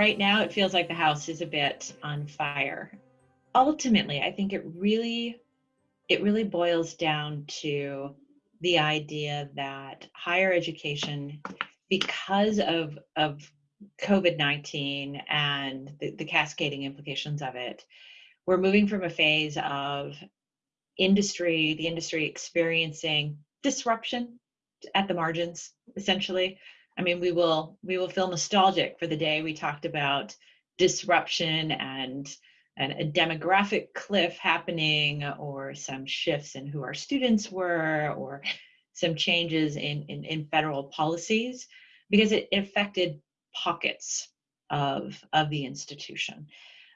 right now it feels like the house is a bit on fire. Ultimately, I think it really it really boils down to the idea that higher education because of of COVID-19 and the, the cascading implications of it, we're moving from a phase of industry, the industry experiencing disruption at the margins, essentially. I mean, we will we will feel nostalgic for the day we talked about disruption and and a demographic cliff happening or some shifts in who our students were or some changes in, in, in federal policies because it affected pockets of, of the institution.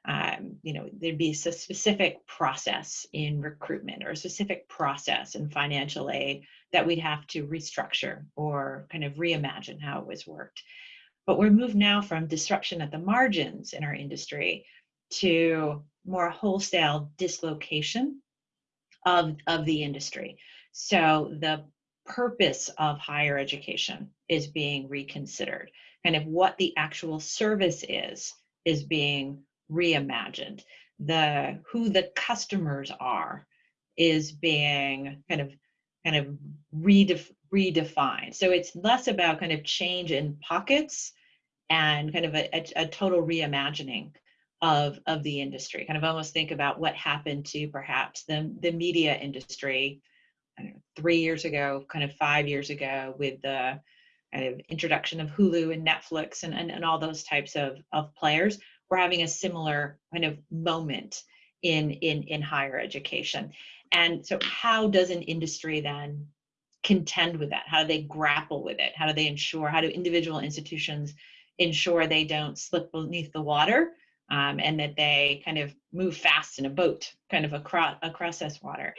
Um, you know, there'd be a specific process in recruitment or a specific process in financial aid that we'd have to restructure or kind of reimagine how it was worked. But we're moved now from disruption at the margins in our industry to more wholesale dislocation of, of the industry. So the purpose of higher education is being reconsidered. Kind of what the actual service is, is being reimagined. The who the customers are is being kind of kind of redef redefined. So it's less about kind of change in pockets and kind of a, a, a total reimagining of, of the industry. Kind of almost think about what happened to perhaps the, the media industry know, three years ago, kind of five years ago with the kind of introduction of Hulu and Netflix and, and, and all those types of, of players. We're having a similar kind of moment in, in, in higher education. And so how does an industry then contend with that? How do they grapple with it? How do they ensure, how do individual institutions ensure they don't slip beneath the water um, and that they kind of move fast in a boat kind of across, across this water?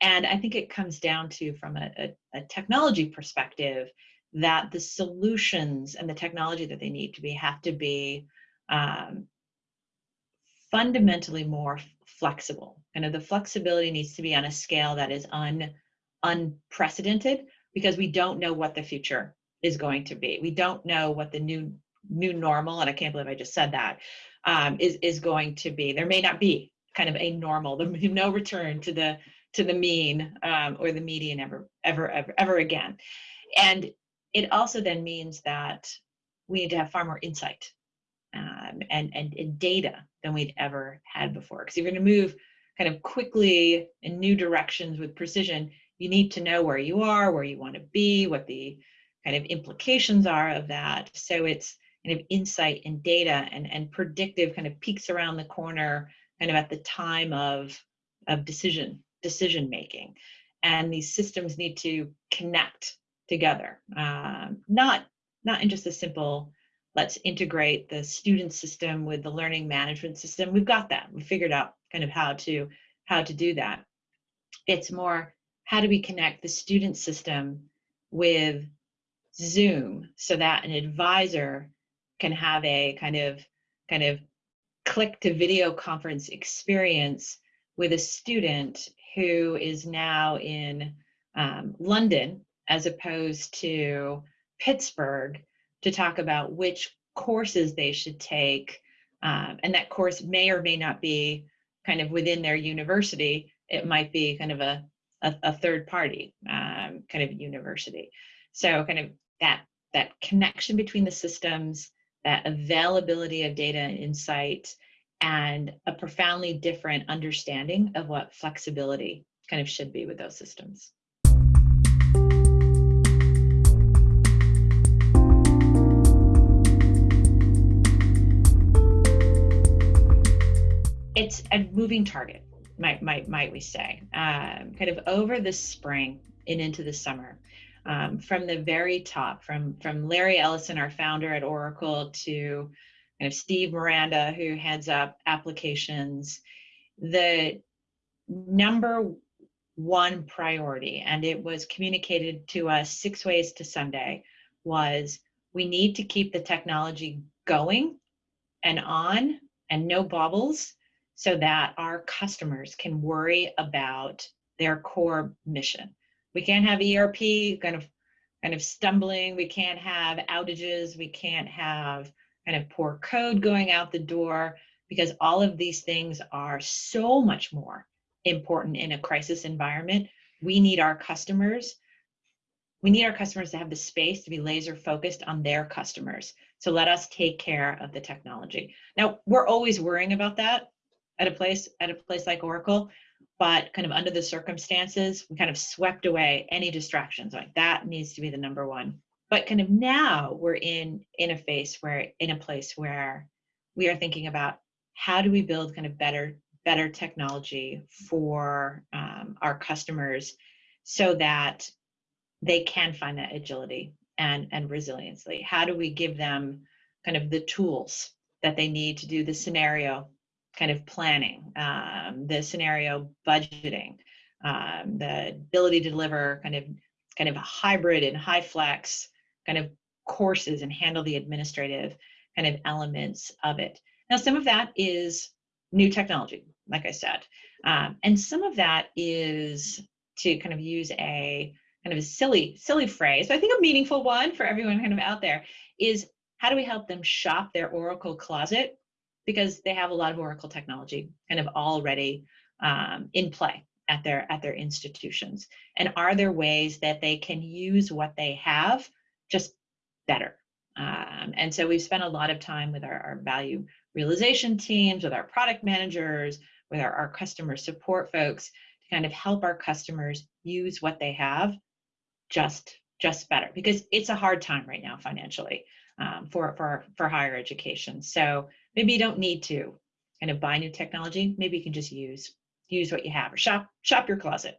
And I think it comes down to, from a, a, a technology perspective, that the solutions and the technology that they need to be have to be um, fundamentally more flexible. Of the flexibility needs to be on a scale that is un, unprecedented because we don't know what the future is going to be. We don't know what the new new normal, and I can't believe I just said that, um, is is going to be. There may not be kind of a normal, there no return to the to the mean um, or the median ever, ever, ever, ever again. And it also then means that we need to have far more insight um, and, and, and data than we'd ever had before. Because you're going to move kind of quickly in new directions with precision, you need to know where you are, where you want to be, what the kind of implications are of that. So it's kind of insight and data and, and predictive kind of peaks around the corner kind of at the time of, of decision decision making. And these systems need to connect together, um, not, not in just a simple, let's integrate the student system with the learning management system. We've got that. We figured out kind of how to, how to do that. It's more, how do we connect the student system with Zoom so that an advisor can have a kind of kind of click to video conference experience with a student who is now in um, London as opposed to Pittsburgh to talk about which courses they should take. Um, and that course may or may not be kind of within their university. It might be kind of a, a, a third party um, kind of university. So kind of that, that connection between the systems, that availability of data and insight, and a profoundly different understanding of what flexibility kind of should be with those systems. It's a moving target, might, might, might we say, um, kind of over the spring and into the summer. Um, from the very top, from, from Larry Ellison, our founder at Oracle, to kind of Steve Miranda, who heads up applications, the number one priority, and it was communicated to us six ways to Sunday, was we need to keep the technology going and on and no bobbles so that our customers can worry about their core mission. We can't have ERP kind of kind of stumbling, we can't have outages, we can't have kind of poor code going out the door, because all of these things are so much more important in a crisis environment. We need our customers. We need our customers to have the space to be laser focused on their customers. So let us take care of the technology. Now, we're always worrying about that at a place at a place like Oracle, but kind of under the circumstances, we kind of swept away any distractions. Like that needs to be the number one. But kind of now we're in in a phase where in a place where we are thinking about how do we build kind of better better technology for um, our customers so that they can find that agility and and resiliency how do we give them kind of the tools that they need to do the scenario kind of planning um, the scenario budgeting um, the ability to deliver kind of kind of a hybrid and high flex kind of courses and handle the administrative kind of elements of it. Now, some of that is new technology, like I said, um, and some of that is to kind of use a kind of a silly, silly phrase, but I think a meaningful one for everyone kind of out there is how do we help them shop their Oracle closet because they have a lot of Oracle technology kind of already um, in play at their at their institutions, and are there ways that they can use what they have just better? Um, and so we've spent a lot of time with our, our value realization teams, with our product managers, with our, our customer support folks to kind of help our customers use what they have just just better because it's a hard time right now financially um, for for for higher education. So maybe you don't need to kind of buy new technology. Maybe you can just use use what you have or shop shop your closet.